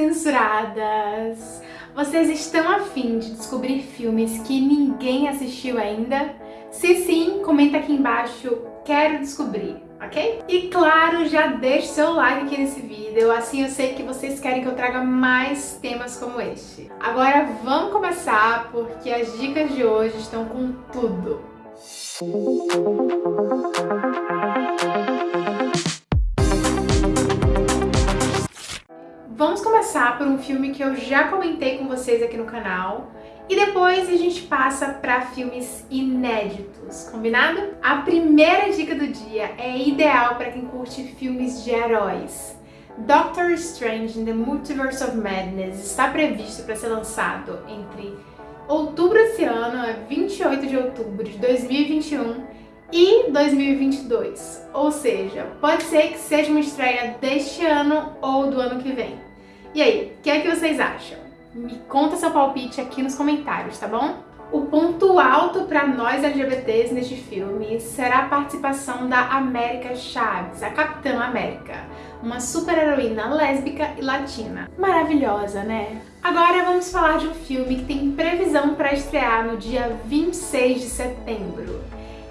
censuradas! Vocês estão afim de descobrir filmes que ninguém assistiu ainda? Se sim, comenta aqui embaixo, quero descobrir, ok? E claro, já deixe seu like aqui nesse vídeo, assim eu sei que vocês querem que eu traga mais temas como este. Agora vamos começar, porque as dicas de hoje estão com tudo. Vamos começar por um filme que eu já comentei com vocês aqui no canal e depois a gente passa para filmes inéditos, combinado? A primeira dica do dia é ideal para quem curte filmes de heróis. Doctor Strange in the Multiverse of Madness está previsto para ser lançado entre outubro desse ano, 28 de outubro de 2021 e 2022. Ou seja, pode ser que seja uma estreia deste ano ou do ano que vem. E aí, o que é que vocês acham? Me conta seu palpite aqui nos comentários, tá bom? O ponto alto para nós LGBTs neste filme será a participação da América Chaves, a Capitã América, uma super-heroína lésbica e latina. Maravilhosa, né? Agora vamos falar de um filme que tem previsão para estrear no dia 26 de setembro.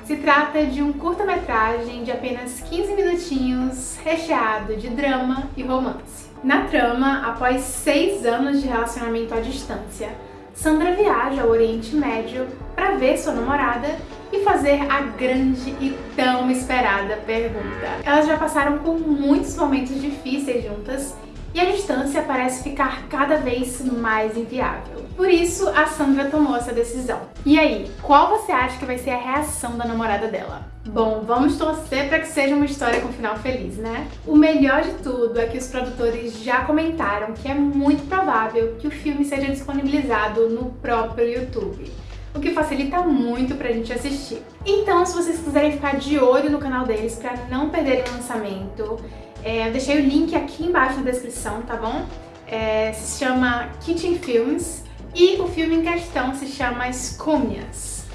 Se trata de um curta-metragem de apenas 15 minutinhos, recheado de drama e romance. Na trama, após seis anos de relacionamento à distância, Sandra viaja ao Oriente Médio para ver sua namorada e fazer a grande e tão esperada pergunta. Elas já passaram por muitos momentos difíceis juntas e a distância parece ficar cada vez mais inviável. Por isso, a Sandra tomou essa decisão. E aí, qual você acha que vai ser a reação da namorada dela? Bom, vamos torcer para que seja uma história com final feliz, né? O melhor de tudo é que os produtores já comentaram que é muito provável que o filme seja disponibilizado no próprio YouTube o que facilita muito pra gente assistir. Então, se vocês quiserem ficar de olho no canal deles pra não perderem o lançamento, é, eu deixei o link aqui embaixo na descrição, tá bom? É, se chama Kitchen Films e o filme em questão se chama Escúmias.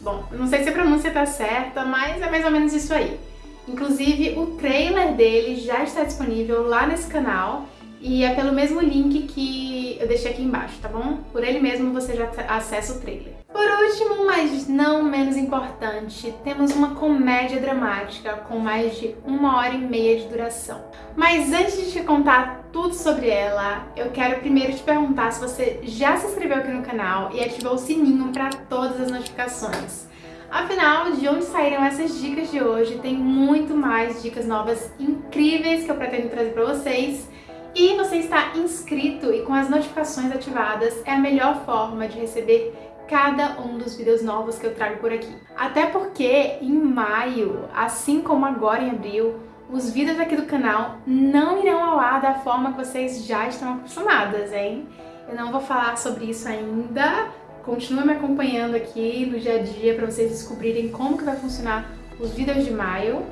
Bom, não sei se a pronúncia tá certa, mas é mais ou menos isso aí. Inclusive, o trailer dele já está disponível lá nesse canal e é pelo mesmo link que eu deixei aqui embaixo, tá bom? Por ele mesmo você já acessa o trailer. Por último, mas não menos importante, temos uma comédia dramática com mais de uma hora e meia de duração. Mas antes de te contar tudo sobre ela, eu quero primeiro te perguntar se você já se inscreveu aqui no canal e ativou o sininho para todas as notificações. Afinal, de onde saíram essas dicas de hoje, tem muito mais dicas novas incríveis que eu pretendo trazer para vocês e você está inscrito e com as notificações ativadas é a melhor forma de receber cada um dos vídeos novos que eu trago por aqui. Até porque em maio, assim como agora em abril, os vídeos aqui do canal não irão ao ar da forma que vocês já estão acostumadas, hein? Eu não vou falar sobre isso ainda, continua me acompanhando aqui no dia a dia para vocês descobrirem como que vai funcionar os vídeos de maio.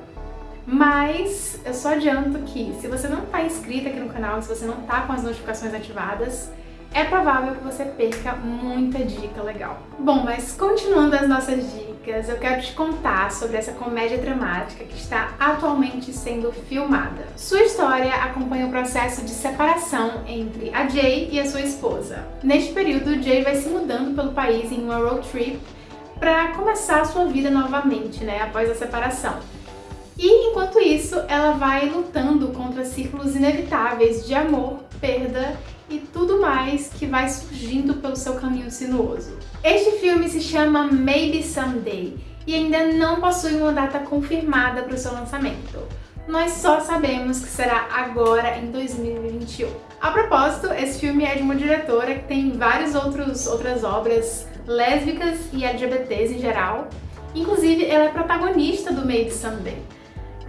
Mas eu só adianto que se você não está inscrito aqui no canal, se você não está com as notificações ativadas, é provável que você perca muita dica legal. Bom, mas continuando as nossas dicas, eu quero te contar sobre essa comédia dramática que está atualmente sendo filmada. Sua história acompanha o processo de separação entre a Jay e a sua esposa. Neste período, Jay vai se mudando pelo país em uma road trip para começar a sua vida novamente, né, após a separação. E enquanto isso, ela vai lutando contra círculos inevitáveis de amor, perda e tudo mais que vai surgindo pelo seu caminho sinuoso. Este filme se chama Maybe Someday e ainda não possui uma data confirmada para o seu lançamento. Nós só sabemos que será agora em 2021. A propósito, esse filme é de uma diretora que tem várias outros, outras obras lésbicas e LGBTs em geral. Inclusive, ela é protagonista do Maybe Someday.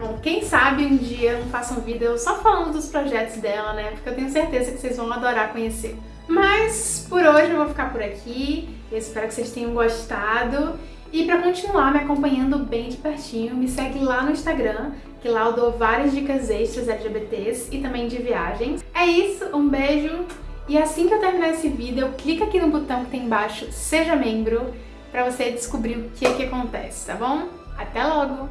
Bom, quem sabe um dia eu faça um vídeo só falando dos projetos dela, né? Porque eu tenho certeza que vocês vão adorar conhecer. Mas por hoje eu vou ficar por aqui. Eu espero que vocês tenham gostado. E para continuar me acompanhando bem de pertinho, me segue lá no Instagram, que lá eu dou várias dicas extras LGBTs e também de viagens. É isso, um beijo! E assim que eu terminar esse vídeo, clica aqui no botão que tem embaixo, Seja Membro, para você descobrir o que, é que acontece, tá bom? Até logo!